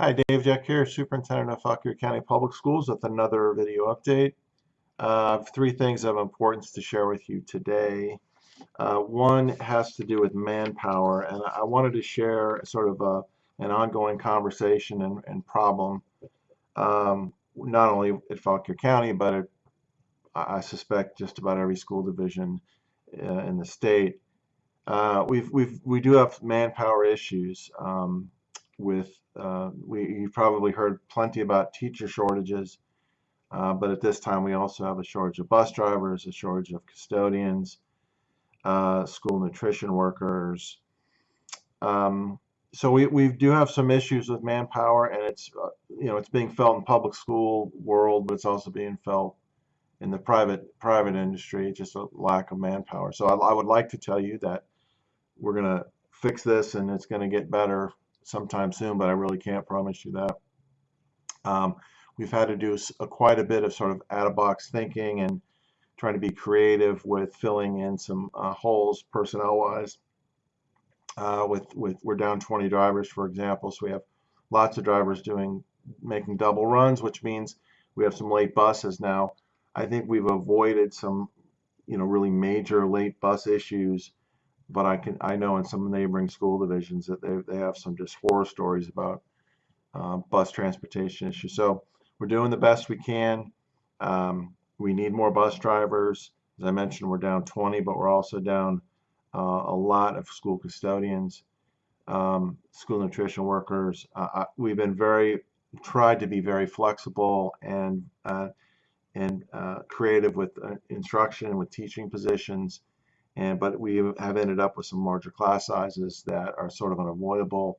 Hi, Dave Jeck here, Superintendent of Fauquier County Public Schools with another video update. Uh, three things of importance to share with you today. Uh, one has to do with manpower, and I wanted to share sort of a, an ongoing conversation and, and problem, um, not only at Fauquier County, but at, I suspect just about every school division uh, in the state. Uh, we've, we've, we do have manpower issues. Um, with uh, we you've probably heard plenty about teacher shortages uh, but at this time we also have a shortage of bus drivers a shortage of custodians uh, school nutrition workers. Um, so we, we do have some issues with manpower and it's uh, you know it's being felt in public school world but it's also being felt in the private private industry just a lack of manpower. So I, I would like to tell you that we're gonna fix this and it's going to get better sometime soon, but I really can't promise you that. Um, we've had to do a, quite a bit of sort of out-of-box thinking and trying to be creative with filling in some uh, holes personnel-wise. Uh, with with we're down 20 drivers, for example, so we have lots of drivers doing making double runs, which means we have some late buses now. I think we've avoided some, you know, really major late bus issues but I can I know in some neighboring school divisions that they, they have some just horror stories about uh, bus transportation issues. So we're doing the best we can. Um, we need more bus drivers. As I mentioned, we're down 20, but we're also down uh, a lot of school custodians, um, school nutrition workers. Uh, we've been very tried to be very flexible and uh, and uh, creative with uh, instruction and with teaching positions and but we have ended up with some larger class sizes that are sort of unavoidable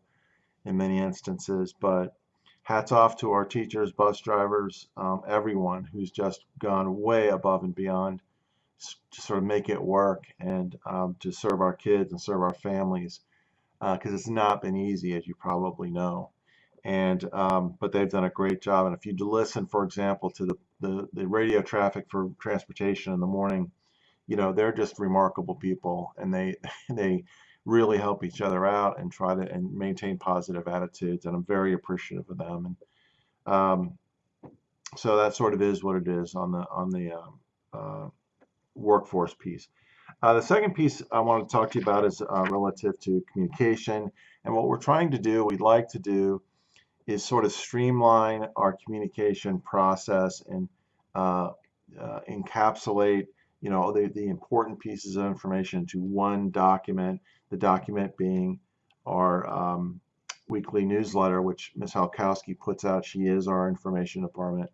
in many instances but hats off to our teachers bus drivers um, everyone who's just gone way above and beyond to sort of make it work and um, to serve our kids and serve our families because uh, it's not been easy as you probably know. And um, but they've done a great job. And if you listen for example to the, the, the radio traffic for transportation in the morning you know they're just remarkable people and they they really help each other out and try to and maintain positive attitudes and I'm very appreciative of them and um, so that sort of is what it is on the on the um, uh, workforce piece. Uh, the second piece I want to talk to you about is uh, relative to communication and what we're trying to do we'd like to do is sort of streamline our communication process and uh, uh, encapsulate you know, the, the important pieces of information to one document, the document being our um, weekly newsletter, which Ms. Halkowski puts out. She is our information department.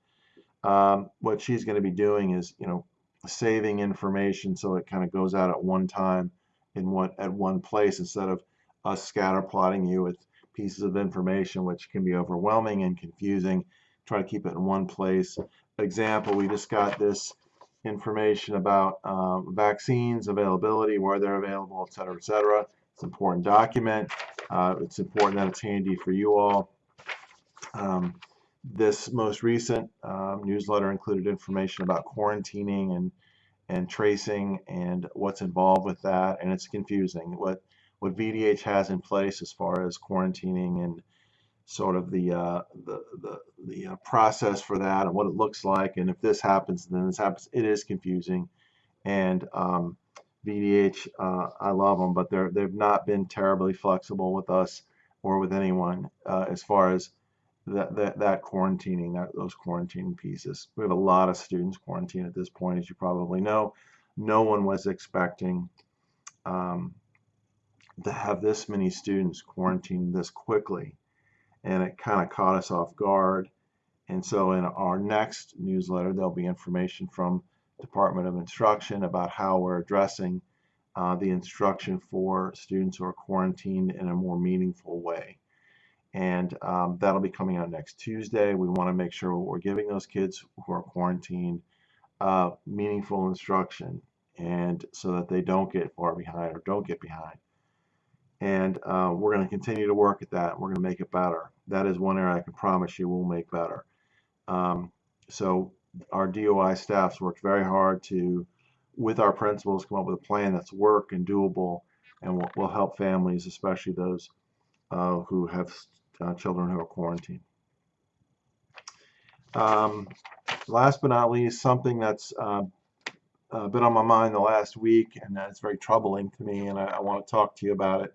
Um, what she's going to be doing is, you know, saving information so it kind of goes out at one time in one at one place instead of us scatter plotting you with pieces of information which can be overwhelming and confusing. Try to keep it in one place. Example, we just got this information about um, vaccines, availability, where they're available, et cetera, et cetera. It's an important document. Uh, it's important that it's handy for you all. Um, this most recent um, newsletter included information about quarantining and and tracing and what's involved with that, and it's confusing. What what VDH has in place as far as quarantining and sort of the uh, the the, the uh, process for that and what it looks like and if this happens then this happens. It is confusing and um, VDH uh, I love them but they're they've not been terribly flexible with us or with anyone uh, as far as that, that that quarantining that those quarantining pieces. We have a lot of students quarantined at this point as you probably know. No one was expecting um, to have this many students quarantined this quickly and it kind of caught us off guard. And so in our next newsletter, there'll be information from Department of Instruction about how we're addressing uh, the instruction for students who are quarantined in a more meaningful way. And um, that'll be coming out next Tuesday. We want to make sure we're giving those kids who are quarantined uh, meaningful instruction and so that they don't get far behind or don't get behind and uh, we're going to continue to work at that. We're going to make it better. That is one area I can promise you we'll make better. Um, so our DOI staffs worked very hard to, with our principals, come up with a plan that's work and doable and will, will help families, especially those uh, who have uh, children who are quarantined. Um, last but not least, something that's uh, uh, been on my mind the last week, and that's very troubling to me, and I, I want to talk to you about it.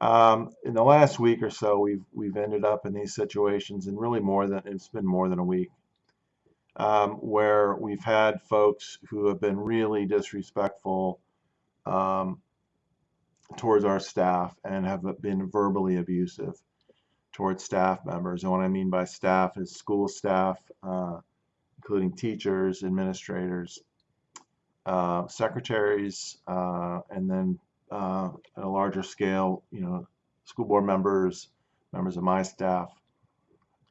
Um, in the last week or so, we've we've ended up in these situations, and really more than it's been more than a week, um, where we've had folks who have been really disrespectful um, towards our staff and have been verbally abusive towards staff members. And what I mean by staff is school staff, uh, including teachers, administrators, uh, secretaries, uh, and then uh, at a larger scale, you know, school board members, members of my staff,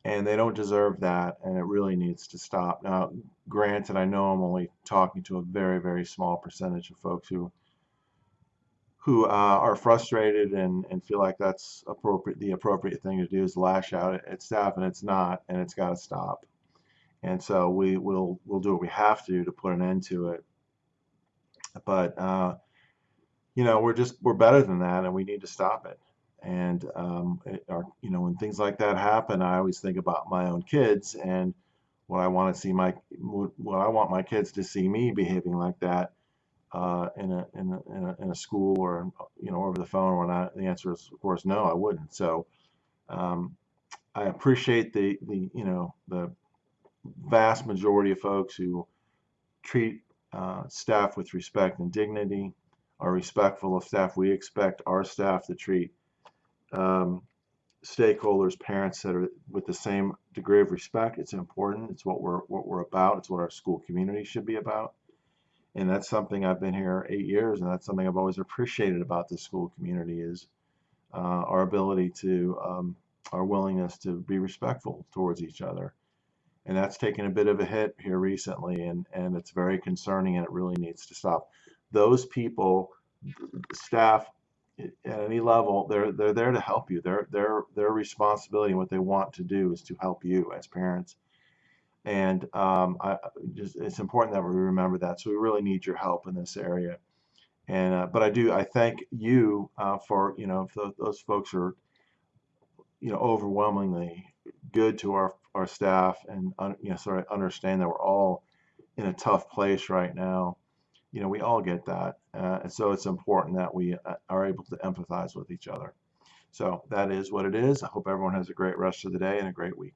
and they don't deserve that, and it really needs to stop. Now, granted, I know I'm only talking to a very, very small percentage of folks who who uh, are frustrated and, and feel like that's appropriate. The appropriate thing to do is lash out at, staff, and it's not, and it's got to stop. And so we will we'll do what we have to do to put an end to it. But uh, you know, we're just we're better than that, and we need to stop it. And um, it, our, you know, when things like that happen, I always think about my own kids and what I want to see my what I want my kids to see me behaving like that uh, in, a, in, a, in, a, in a school or you know over the phone or not. The answer is of course no, I wouldn't. So um, I appreciate the the you know the vast majority of folks who treat uh, staff with respect and dignity are respectful of staff. We expect our staff to treat um, stakeholders, parents that are with the same degree of respect. It's important. It's what we're what we're about. It's what our school community should be about. And that's something I've been here eight years, and that's something I've always appreciated about the school community is uh, our ability to um, our willingness to be respectful towards each other. And that's taken a bit of a hit here recently, and, and it's very concerning, and it really needs to stop those people, staff at any level, they're they're there to help you. Their their their responsibility and what they want to do is to help you as parents. And um, I just it's important that we remember that. So we really need your help in this area. And uh, but I do I thank you uh, for you know th those folks are you know overwhelmingly good to our our staff and you know sort of understand that we're all in a tough place right now you know, we all get that. Uh, and so it's important that we uh, are able to empathize with each other. So that is what it is. I hope everyone has a great rest of the day and a great week.